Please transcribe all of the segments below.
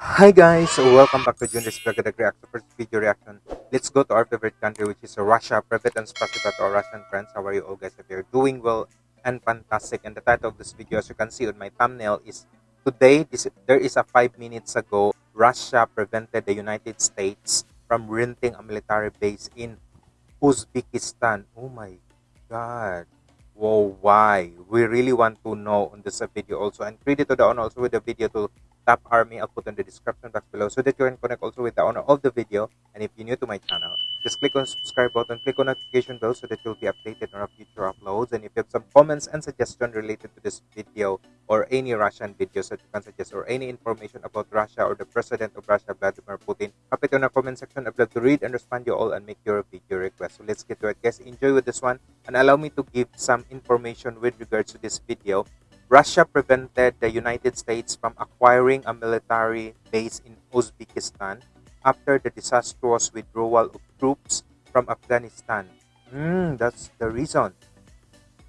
Hi guys, welcome back to Junris Vlog Reaction. First video reaction. Let's go to our favorite country which is Russia. Privet and spasiba to our Russian friends. How are you all guys? If you're doing well and fantastic. And the title of this video as you can see on my thumbnail is Today, this, there is a 5 minutes ago, Russia prevented the United States from renting a military base in Uzbekistan. Oh my god. Whoa, why? We really want to know on this video also. And credit to the owner also with the video to Army. I'll put in the description box below so that you can connect also with the owner of the video. And if you're new to my channel, just click on subscribe button, click on notification bell so that you'll be updated on our future uploads. And if you have some comments and suggestions related to this video or any Russian videos that you can suggest or any information about Russia or the president of Russia, Vladimir Putin, drop it in the comment section. I'd love to read and respond you all and make your video request. So let's get to it, guys. Enjoy with this one and allow me to give some information with regards to this video. Russia prevented the United States from acquiring a military base in Uzbekistan after the disastrous withdrawal of troops from Afghanistan. Mm, that's the reason.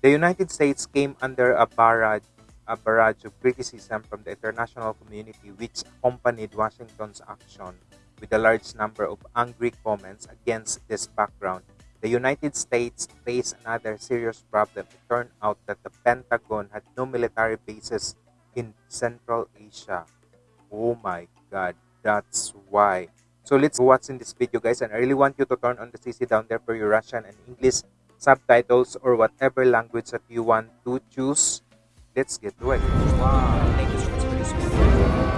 The United States came under a barrage, a barrage of criticism from the international community which accompanied Washington's action with a large number of angry comments against this background. The United States faced another serious problem. It turned out that the Pentagon had no military bases in Central Asia. Oh my god, that's why so let's what's in this video guys and I really want you to turn on the CC down there for your Russian and English subtitles or whatever language that you want to choose. Let's get to it. Wow,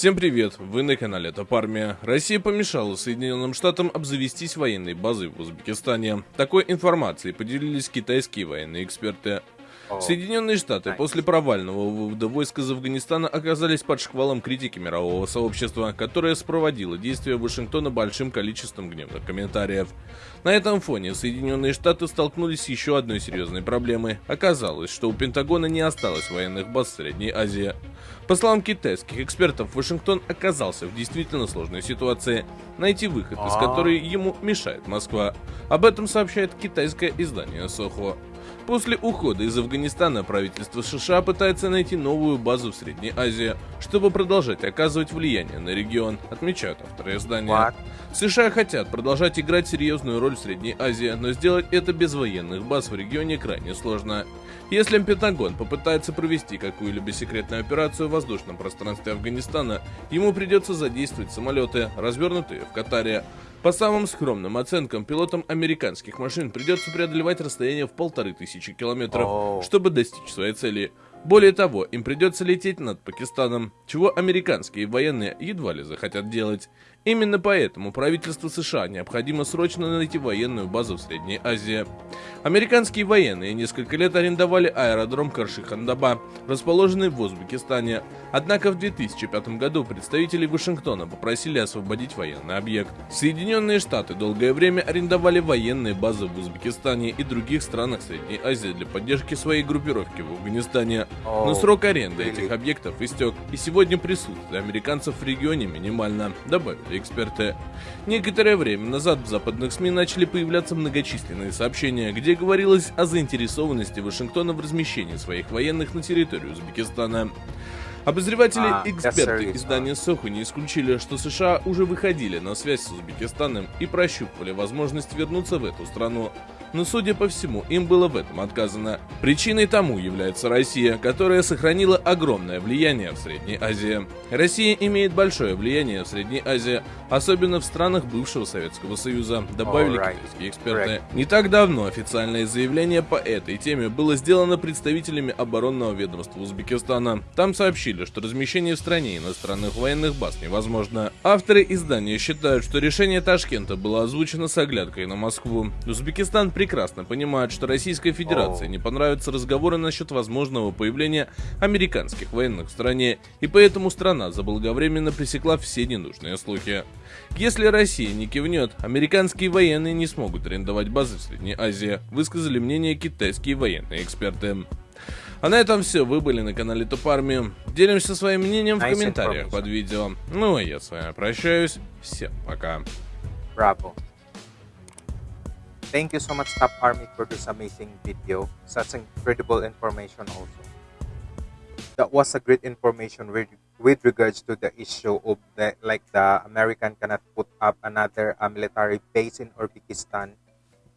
Всем привет, вы на канале Топармия. Россия помешала Соединенным Штатам обзавестись военной базой в Узбекистане. Такой информацией поделились китайские военные эксперты. Соединенные Штаты после провального вывода войск из Афганистана оказались под шквалом критики мирового сообщества, которое спроводило действия Вашингтона большим количеством гневных комментариев. На этом фоне Соединенные Штаты столкнулись с еще одной серьезной проблемой. Оказалось, что у Пентагона не осталось военных баз в Средней Азии. По словам китайских экспертов, Вашингтон оказался в действительно сложной ситуации, найти выход из а. которой ему мешает Москва. Об этом сообщает китайское издание Сохо. После ухода из Афганистана правительство США пытается найти новую базу в Средней Азии, чтобы продолжать оказывать влияние на регион, отмечают авторы издания. США хотят продолжать играть серьезную роль в Средней Азии, но сделать это без военных баз в регионе крайне сложно. Если Пентагон попытается провести какую-либо секретную операцию в воздушном пространстве Афганистана, ему придется задействовать самолеты, развернутые в Катаре, по самым скромным оценкам, пилотам американских машин придется преодолевать расстояние в полторы тысячи километров, oh. чтобы достичь своей цели. Более того, им придется лететь над Пакистаном, чего американские военные едва ли захотят делать. Именно поэтому правительству США необходимо срочно найти военную базу в Средней Азии. Американские военные несколько лет арендовали аэродром Карши-Хандаба, расположенный в Узбекистане. Однако в 2005 году представители Вашингтона попросили освободить военный объект. Соединенные Штаты долгое время арендовали военные базы в Узбекистане и других странах Средней Азии для поддержки своей группировки в Афганистане. Но срок аренды этих объектов истек, и сегодня присутствие американцев в регионе минимально, добавили эксперты. Некоторое время назад в западных СМИ начали появляться многочисленные сообщения, где говорилось о заинтересованности Вашингтона в размещении своих военных на территории Узбекистана. Обозреватели и а, эксперты издания Соху не исключили, что США уже выходили на связь с Узбекистаном и прощупывали возможность вернуться в эту страну но, судя по всему, им было в этом отказано. Причиной тому является Россия, которая сохранила огромное влияние в Средней Азии. Россия имеет большое влияние в Средней Азии, особенно в странах бывшего Советского Союза, добавили right. китайские эксперты. Right. Не так давно официальное заявление по этой теме было сделано представителями оборонного ведомства Узбекистана. Там сообщили, что размещение в стране иностранных военных баз невозможно. Авторы издания считают, что решение Ташкента было озвучено с оглядкой на Москву. Узбекистан прекрасно понимают, что Российской Федерации не понравятся разговоры насчет возможного появления американских военных в стране, и поэтому страна заблаговременно пресекла все ненужные слухи. Если Россия не кивнет, американские военные не смогут арендовать базы в Средней Азии, высказали мнение китайские военные эксперты. А на этом все. Вы были на канале Топ Армии. Делимся своим мнением в Nice комментариях под видео. Ну а я с вами прощаюсь. Всем пока. Bravo. Thank you so much, Top Army, for this amazing video. Such incredible information also. That was a great information with, with regards to the issue of the like the American cannot put up another uh, military base in Uzbekistan.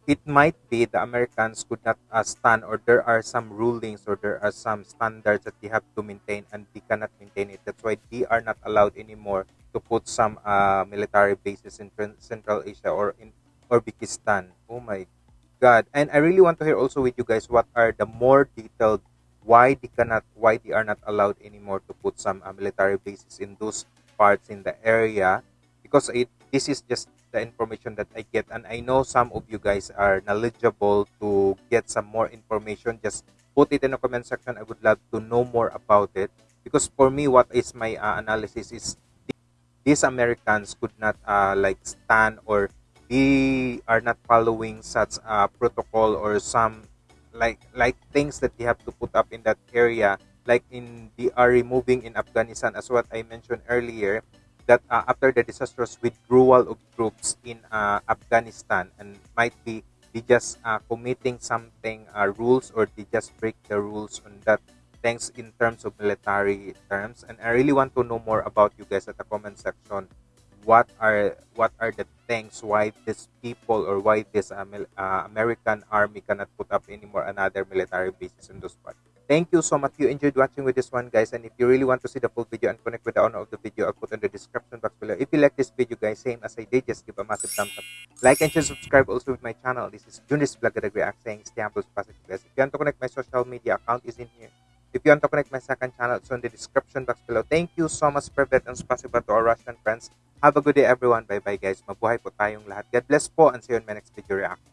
It might be the Americans could not uh, stand, or there are some rulings, or there are some standards that they have to maintain, and they cannot maintain it. That's why they are not allowed anymore to put some uh, military bases in Central Asia or in Uzbekistan. Oh my God! And I really want to hear also with you guys what are the more detailed why they cannot, why they are not allowed anymore to put some uh, military bases in those parts in the area, because it this is just the information that I get, and I know some of you guys are knowledgeable to get some more information. Just put it in the comment section. I would love to know more about it because for me, what is my uh, analysis is these Americans could not uh, like stand or they are not following such a protocol or some like like things that they have to put up in that area. Like in they are removing in Afghanistan as what I mentioned earlier that uh, after the disastrous withdrawal of troops in uh, Afghanistan and might be they just uh, committing something uh, rules or they just break the rules on that things in terms of military terms. And i really want to know more about you guys at the comment section what are what are the things why these people or why this uh, american army cannot put up anymore another military bases in those parts? Thank you so much. You enjoyed watching with this one guys. And if you really want to see the full video and connect with the owner of the video i'll put in the description box below. If you like this video guys same as i did just give a massive thumbs up. Like and share subscribe also with my channel. This is Junis Vlog React saying stay positive guys if you want to connect my social media account is in here If you want to connect my second channel, it's in the description box below. Thank you so much, for Privet and Spasiba to our Russian friends. Have a good day, everyone. Bye-bye, guys. Mabuhay po tayong lahat. God bless po and see you in my next video reaction.